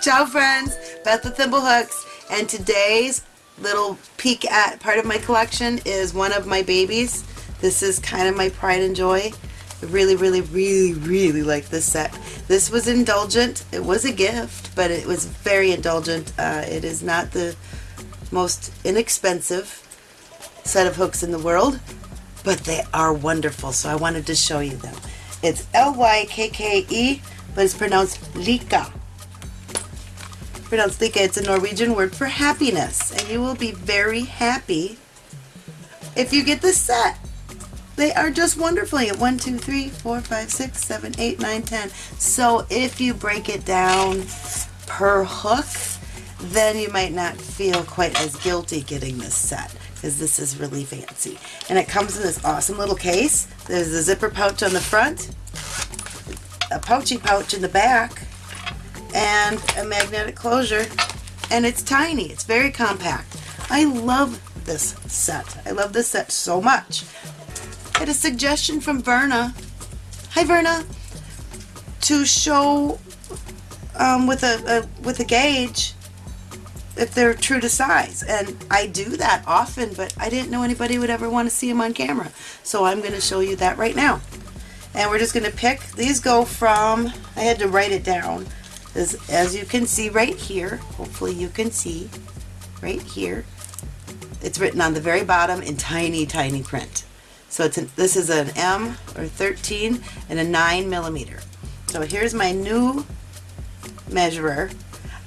Ciao friends, Beth with Thimble Hooks, and today's little peek at part of my collection is one of my babies. This is kind of my pride and joy. I really, really, really, really like this set. This was indulgent. It was a gift, but it was very indulgent. Uh, it is not the most inexpensive set of hooks in the world, but they are wonderful, so I wanted to show you them. It's L-Y-K-K-E, but it's pronounced Lika pronounced Lika. It's a Norwegian word for happiness, and you will be very happy if you get this set. They are just wonderful. You get 1, 2, 3, 4, 5, 6, 7, 8, 9, 10. So if you break it down per hook, then you might not feel quite as guilty getting this set because this is really fancy. And it comes in this awesome little case. There's a zipper pouch on the front, a pouchy pouch in the back, and a magnetic closure and it's tiny it's very compact. I love this set. I love this set so much. I had a suggestion from Verna. Hi Verna. To show um, with a, a with a gauge if they're true to size. And I do that often but I didn't know anybody would ever want to see them on camera. So I'm going to show you that right now. And we're just going to pick these go from I had to write it down as, as you can see right here, hopefully you can see right here, it's written on the very bottom in tiny, tiny print. So it's an, this is an M or 13 and a 9 millimeter. So here's my new measurer.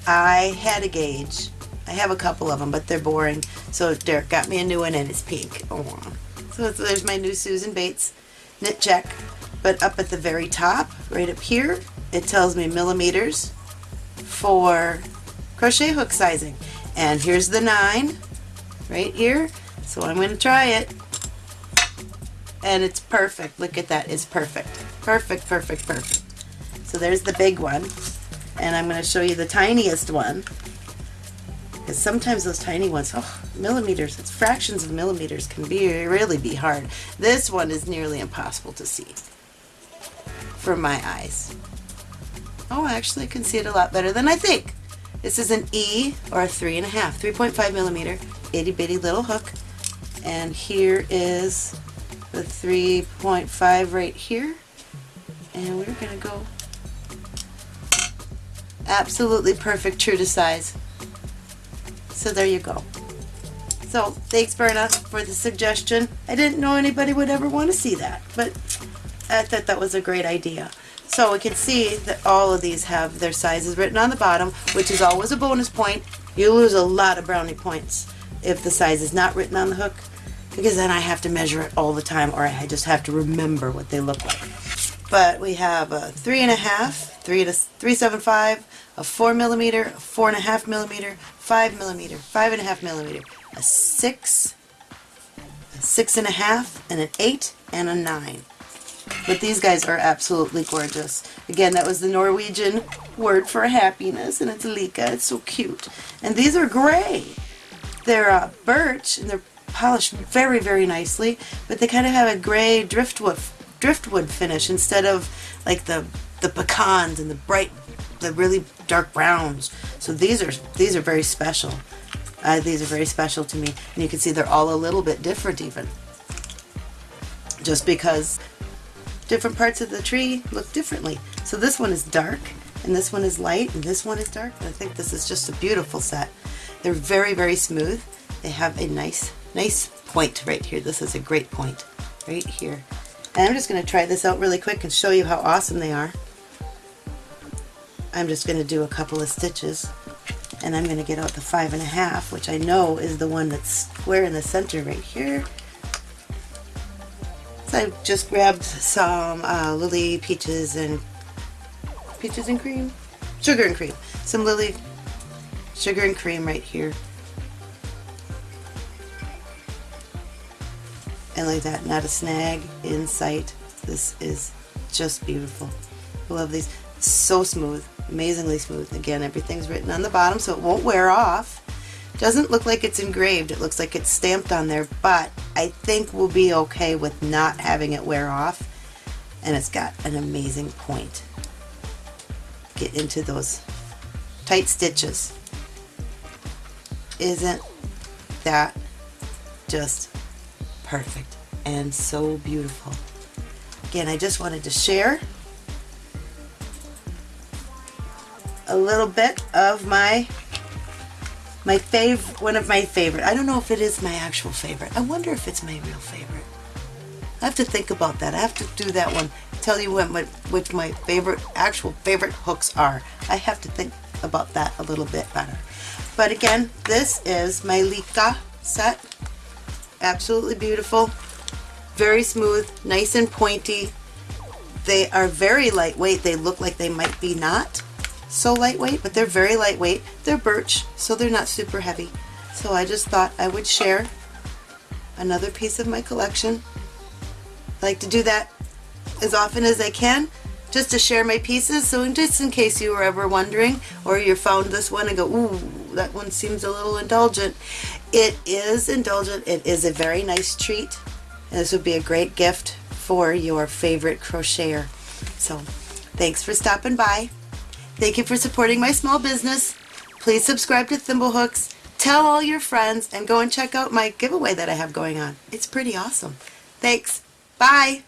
I had a gauge. I have a couple of them, but they're boring. So Derek got me a new one and it's pink. Oh. So there's my new Susan Bates knit check. But up at the very top, right up here, it tells me millimeters for crochet hook sizing. And here's the 9 right here. So I'm going to try it. And it's perfect. Look at that. It's perfect. Perfect, perfect, perfect. So there's the big one. And I'm going to show you the tiniest one. Because sometimes those tiny ones, oh, millimeters, it's fractions of millimeters can be really be hard. This one is nearly impossible to see for my eyes. Oh, I actually I can see it a lot better than I think. This is an E or a 3.5, 3.5 millimeter, itty bitty little hook. And here is the 3.5 right here. And we're to go absolutely perfect, true to size. So there you go. So thanks Verna for the suggestion. I didn't know anybody would ever want to see that, but I thought that was a great idea. So we can see that all of these have their sizes written on the bottom, which is always a bonus point. You lose a lot of brownie points if the size is not written on the hook, because then I have to measure it all the time, or I just have to remember what they look like. But we have a three and a half, three to three seven five, a four millimeter, a four and a half millimeter, five millimeter, five and a half millimeter, a six, a six and a half, and an eight, and a nine. But these guys are absolutely gorgeous. Again, that was the Norwegian word for happiness, and it's Lika. It's so cute. And these are gray. They're uh, birch, and they're polished very, very nicely, but they kind of have a gray driftwood driftwood finish instead of like the the pecans and the bright, the really dark browns. So these are these are very special. Uh, these are very special to me, and you can see they're all a little bit different even. Just because different parts of the tree look differently. So this one is dark, and this one is light, and this one is dark. I think this is just a beautiful set. They're very, very smooth. They have a nice, nice point right here. This is a great point right here. And I'm just going to try this out really quick and show you how awesome they are. I'm just going to do a couple of stitches and I'm going to get out the five and a half which I know is the one that's square in the center right here I just grabbed some uh, Lily peaches and peaches and cream? Sugar and cream. Some Lily sugar and cream right here. And like that, not a snag in sight. This is just beautiful. I love these. so smooth, amazingly smooth. Again, everything's written on the bottom so it won't wear off. Doesn't look like it's engraved. It looks like it's stamped on there, but I think we'll be okay with not having it wear off. And it's got an amazing point. Get into those tight stitches. Isn't that just perfect and so beautiful? Again, I just wanted to share a little bit of my my fav one of my favorite. I don't know if it is my actual favorite. I wonder if it's my real favorite. I have to think about that. I have to do that one. Tell you what my which my favorite actual favorite hooks are. I have to think about that a little bit better. But again, this is my Lika set. Absolutely beautiful. Very smooth, nice and pointy. They are very lightweight. They look like they might be not so lightweight, but they're very lightweight. They're birch, so they're not super heavy. So I just thought I would share another piece of my collection. I like to do that as often as I can just to share my pieces so just in case you were ever wondering or you found this one and go ooh that one seems a little indulgent it is indulgent it is a very nice treat and this would be a great gift for your favorite crocheter so thanks for stopping by Thank you for supporting my small business. Please subscribe to Thimblehooks, tell all your friends, and go and check out my giveaway that I have going on. It's pretty awesome. Thanks. Bye.